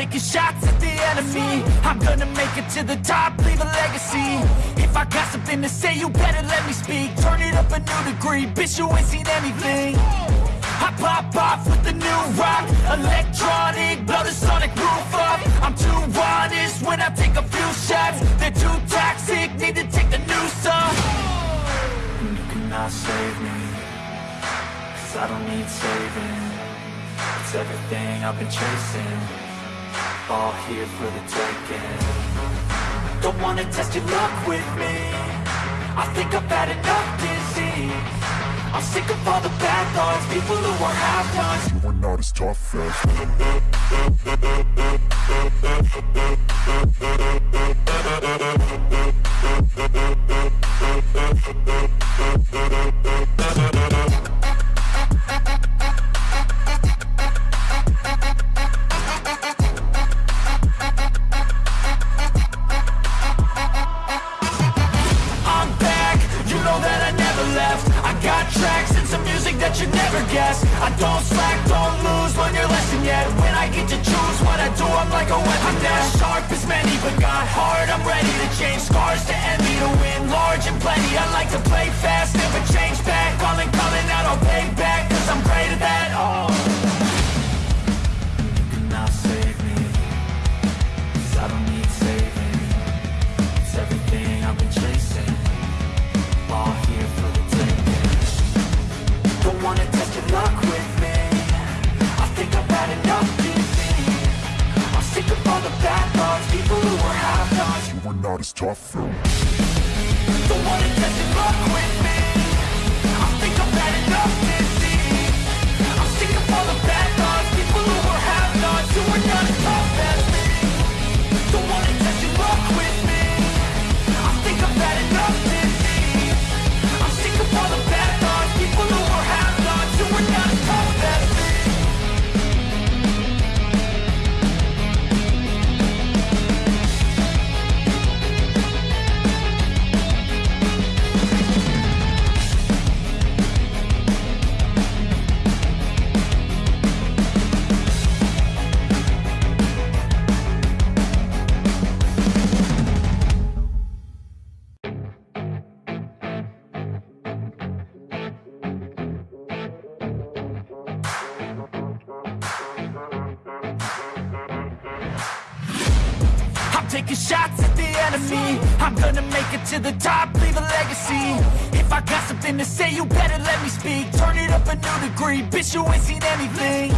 taking shots at the enemy. I'm gonna make it to the top, leave a legacy. If I got something to say, you better let me speak. Turn it up a new degree, bitch, you ain't seen anything. I pop off with the new rock Electronic, blow the sonic roof up. I'm too honest when I take a few shots. They're too toxic, need to take the noose And You cannot save me Cause I don't need saving. It's everything I've been chasing All here for the taking Don't wanna test your luck with me. I think I've had enough disease. I'm sick of all the bad thoughts People who are half-nots You are not as tough as some music that you never guess. I don't slack, don't lose, learn your lesson yet. When I get to choose what I do, I'm like a weapon. I'm not sharp as many, but got hard, I'm ready to change scars to envy To win not as tough Don't wanna test taking shots at the enemy. I'm gonna make it to the top, leave a legacy. If I got something to say, you better let me speak. Turn it up a new degree, bitch, you ain't seen anything.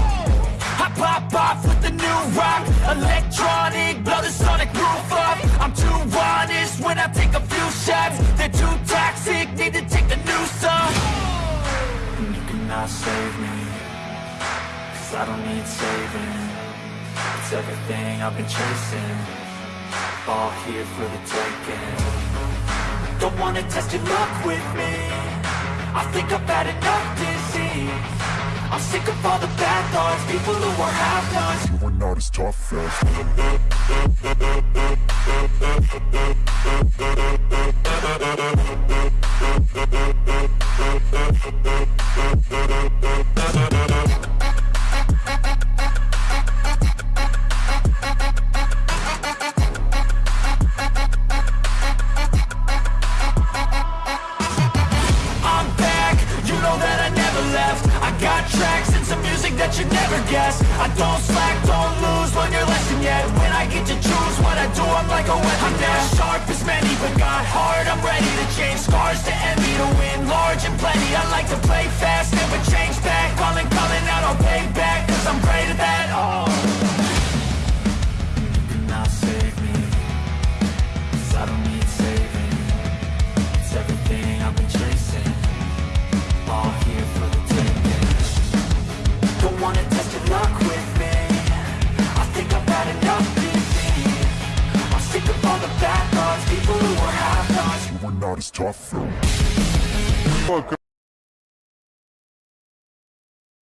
I pop off with the new rock Electronic, blow the sonic roof up. I'm too honest when I take a few shots. They're too toxic, need to take the noose off You cannot save me Cause I don't need saving. It's everything I've been chasing All here for the taking Don't wanna test your luck with me. I think I've had enough disease. I'm sick of all the bad thoughts People who are half-nots You are not as tough as music you never guess. I don't slack, don't lose, learn your lesson yet. When I get to choose what I do, I'm like a weapon. I'm not sharp as many, but got hard, I'm ready to change. Scars to envy To win. Large and plenty. I like to play fast, never change back. Calling, calling out, I'll pay back are not as tough. As Fuck